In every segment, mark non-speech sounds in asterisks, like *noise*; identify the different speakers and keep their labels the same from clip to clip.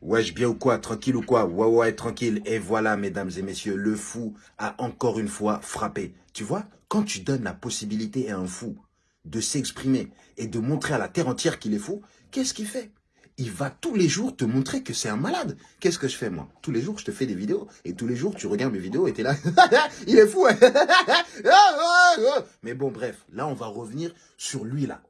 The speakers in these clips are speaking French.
Speaker 1: Wesh, bien ou quoi Tranquille ou quoi? Ouais, ouais, tranquille. Et voilà, mesdames et messieurs, le fou a encore une fois frappé. Tu vois, quand tu donnes la possibilité à un fou de s'exprimer et de montrer à la terre entière qu'il est fou, qu'est-ce qu'il fait? Il va tous les jours te montrer que c'est un malade. Qu'est-ce que je fais, moi? Tous les jours, je te fais des vidéos. Et tous les jours, tu regardes mes vidéos et t'es là. *laughs* il est fou. Hein? *laughs* Mais bon, bref. Là, on va revenir sur lui, là.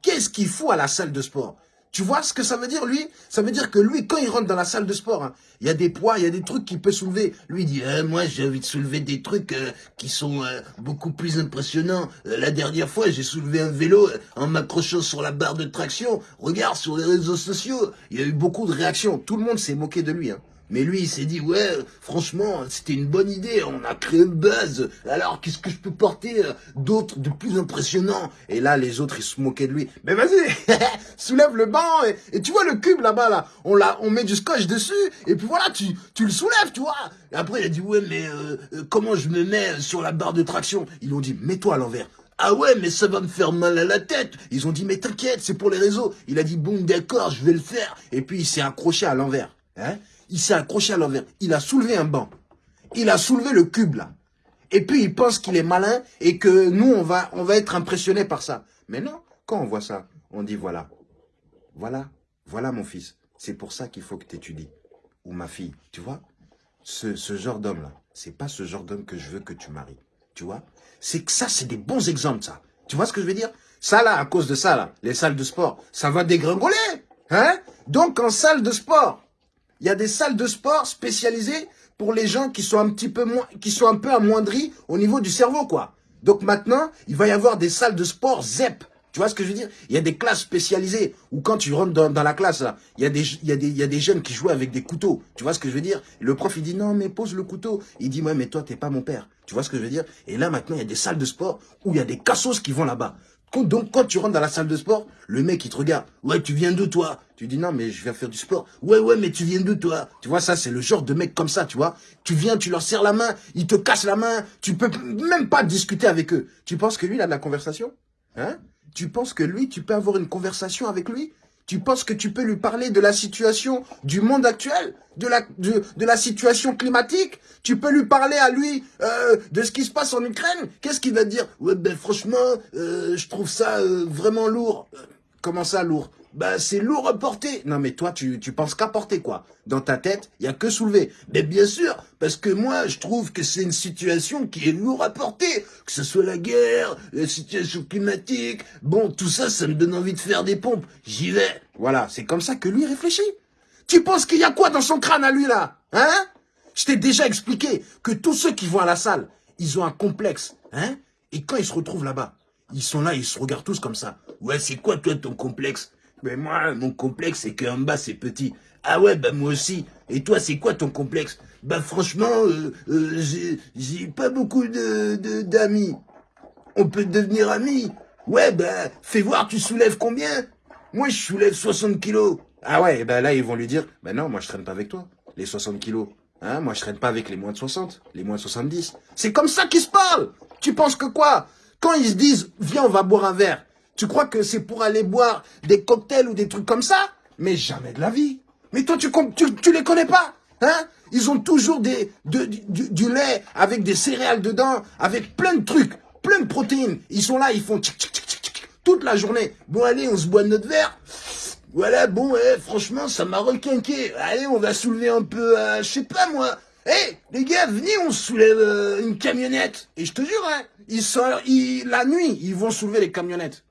Speaker 1: Qu'est-ce qu'il fout à la salle de sport? Tu vois ce que ça veut dire, lui? Ça veut dire que lui, quand il rentre dans la salle de sport, hein, il y a des poids, il y a des trucs qu'il peut soulever. Lui, il dit, eh, moi, j'ai envie de soulever des trucs euh, qui sont euh, beaucoup plus impressionnants. Euh, la dernière fois, j'ai soulevé un vélo en m'accrochant sur la barre de traction. Regarde, sur les réseaux sociaux, il y a eu beaucoup de réactions. Tout le monde s'est moqué de lui. Hein. Mais lui, il s'est dit, ouais, franchement, c'était une bonne idée, on a créé une buzz, alors qu'est-ce que je peux porter euh, d'autre, de plus impressionnant? Et là, les autres, ils se moquaient de lui. Mais vas-y, *laughs* soulève le banc, et, tu vois le cube là-bas, là, on, l'a, on met du scotch dessus, et puis voilà, tu, tu le soulèves, tu vois et Après, il a dit, ouais, mais euh, euh, comment je me mets sur la barre de traction? Ils ont dit, mets-toi à l'envers. Ah ouais, mais ça va me faire mal à la tête. Ils ont dit, mais t'inquiète, c'est pour les réseaux. Il a dit, bon, d'accord, je vais le faire. Et puis, il s'est accroché à l'envers. Hein il s'est accroché à l'envers. Il a soulevé un banc. Il a soulevé le cube, là. Et puis, il pense qu'il est malin et que nous, on va, être impressionnés par ça. Mais non, quand on voit ça, on dit voilà. Voilà, voilà mon fils. C'est pour ça qu'il faut que tu étudies. Ou ma fille, tu vois? Ce, ce genre d'homme-là, c'est pas ce genre d'homme que je veux que tu maries. Tu vois? C'est que ça, c'est des bons exemples, ça. Tu vois ce que je veux dire? Ça, là, à cause de ça, là, les salles de sport, ça va dégringoler. Hein? Donc, en salle de sport, il y a des salles de sport spécialisées pour les gens qui sont un peu amoindris au niveau du cerveau, quoi. Donc maintenant, il va y avoir des salles de sport ZEP. Tu vois ce que je veux dire? Il y a des classes spécialisées où quand tu rentres dans, la classe, il y a des jeunes qui jouent avec des couteaux. Tu vois ce que je veux dire? Le prof, il dit non, mais pose le couteau. Il dit, ouais, mais toi, t'es pas mon père. Tu vois ce que je veux dire? Et là, maintenant, il y a des salles de sport où il y a des cassos qui vont là-bas. Donc, quand tu rentres dans la salle de sport, le mec, il te regarde. Ouais, tu viens d'où, toi Tu dis, non, mais je viens faire du sport. Ouais, ouais, mais tu viens d'où, toi Tu vois, ça, c'est le genre de mec comme ça, tu vois. Tu viens, tu leur serres la main, ils te cassent la main. Tu peux même pas discuter avec eux. Tu penses que lui, il a de la conversation Hein? Tu penses que lui, tu peux avoir une conversation avec lui? Tu penses que tu peux lui parler de la situation du monde actuel, de la, situation climatique? Tu peux lui parler à lui euh, de ce qui se passe en Ukraine? Qu'est-ce qu'il va dire? Ouais, ben franchement, euh, je trouve ça euh, vraiment lourd. Comment ça, lourd? Bah c'est lourd à porter. Non mais toi tu, tu penses qu'à porter quoi. Dans ta tête, il y a que soulever. Mais bien sûr, parce que moi je trouve que c'est une situation qui est lourde à porter. Que ce soit la guerre, la situation climatique. Bon, tout ça, ça me donne envie de faire des pompes. J'y vais. Voilà, c'est comme ça que lui réfléchit. Tu penses qu'il y a quoi dans son crâne à lui là Hein? Je t'ai déjà expliqué que tous ceux qui vont à la salle, ils ont un complexe. Hein? Et quand ils se retrouvent là-bas, ils sont là, ils se regardent tous comme ça. Ouais, c'est quoi toi ton complexe? Mais moi, mon complexe, c'est qu'en bas, c'est petit. Ah ouais, bah moi aussi. Et toi, c'est quoi ton complexe? Bah franchement, euh, euh, j'ai pas beaucoup de d'amis. On peut devenir amis. Ouais, bah fais voir, tu soulèves combien? Moi, je soulève 60 kilos. Ah ouais, bah là, ils vont lui dire, bah non, moi, je traîne pas avec toi, les 60 kilos. Hein, moi, je traîne pas avec les moins de 60, les moins de 70. C'est comme ça qu'ils se parlent Tu penses que quoi? Quand ils se disent, viens, on va boire un verre, tu crois que c'est pour aller boire des cocktails ou des trucs comme ça Mais jamais de la vie. Mais toi, tu, tu, les connais pas Hein? Ils ont toujours du, lait avec des céréales dedans, avec plein de trucs, plein de protéines. Ils sont là, ils font tchic, toute la journée. Bon, allez, on se boit notre verre. Voilà, bon, eh, franchement, ça m'a requinqué. Allez, on va soulever un peu, euh, je sais pas moi. Eh, les gars, venez, on soulève euh, une camionnette. Et je te jure, hein, ils ils, la nuit, ils vont soulever les camionnettes.